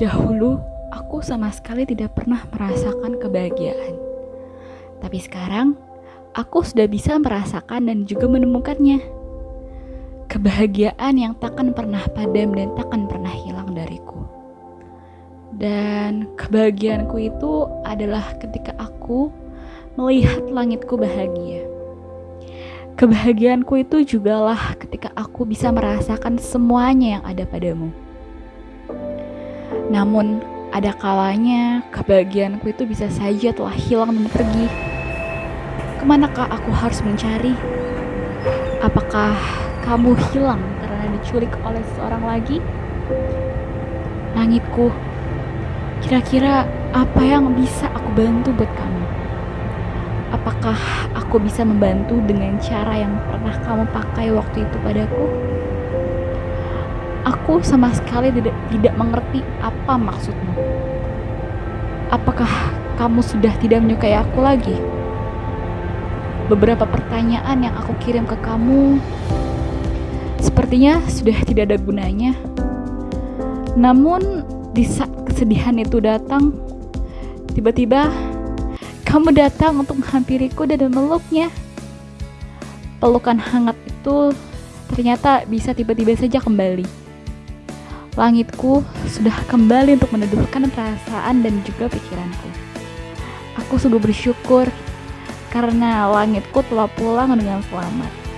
Dahulu, aku sama sekali tidak pernah merasakan kebahagiaan. Tapi sekarang, aku sudah bisa merasakan dan juga menemukannya. Kebahagiaan yang takkan pernah padam dan takkan pernah hilang dariku. Dan kebahagiaanku itu adalah ketika aku melihat langitku bahagia. Kebahagiaanku itu jugalah ketika aku bisa merasakan semuanya yang ada padamu. Namun, ada kalanya kebahagiaanku itu bisa saja telah hilang dan pergi. Ke manakah aku harus mencari? Apakah kamu hilang karena diculik oleh seorang lagi? Langitku, kira-kira apa yang bisa aku bantu buat kamu? Apakah aku bisa membantu dengan cara yang pernah kamu pakai waktu itu padaku? Aku sama sekali tidak, tidak mengerti apa maksudmu. Apakah kamu sudah tidak menyukai aku lagi? Beberapa pertanyaan yang aku kirim ke kamu sepertinya sudah tidak ada gunanya. Namun, di saat kesedihan itu datang, tiba-tiba kamu datang untuk menghampiriku dan memeluknya. Pelukan hangat itu ternyata bisa tiba-tiba saja kembali. Langitku sudah kembali untuk meneduhkan perasaan dan juga pikiranku. Aku sungguh bersyukur karena langitku telah pulang dengan selamat.